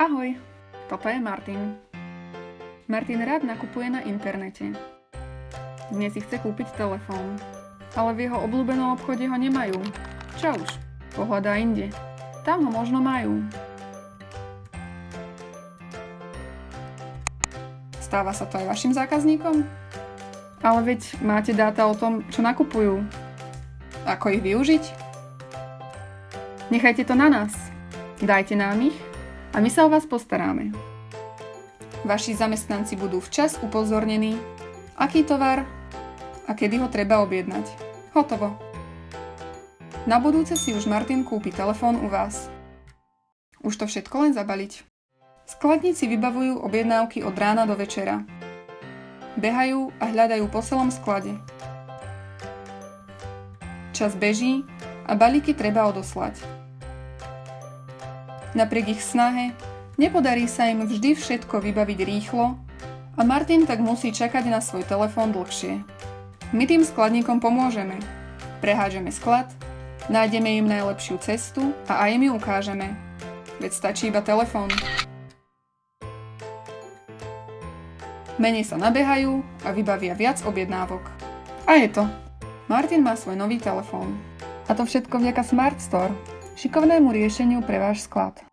Ahoj, toto je Martin. Martin rád nakupuje na internete. Dnes si chce kúpiť telefón, ale v jeho obľúbenom obchode ho nemajú. Čo už, pohľadá inde. Tam ho možno majú. Stáva sa to aj vašim zákazníkom? Ale veď máte dáta o tom, čo nakupujú. Ako ich využiť? Nechajte to na nás. Dajte nám ich a my sa o vás postaráme. Vaši zamestnanci budú včas upozornení, aký tovar a kedy ho treba objednať. Hotovo. Na budúce si už Martin kúpi telefón u vás. Už to všetko len zabaliť. Skladníci vybavujú objednávky od rána do večera. Behajú a hľadajú po celom sklade. Čas beží a balíky treba odoslať. Napriek ich snahe, nepodarí sa im vždy všetko vybaviť rýchlo a Martin tak musí čakať na svoj telefón dlhšie. My tým skladníkom pomôžeme. Prehádžeme sklad, nájdeme im najlepšiu cestu a aj im ju ukážeme. Veď stačí iba telefón. Menej sa nabehajú a vybavia viac objednávok. A je to. Martin má svoj nový telefón. A to všetko vďaka Smart Store, šikovnému riešeniu pre váš sklad.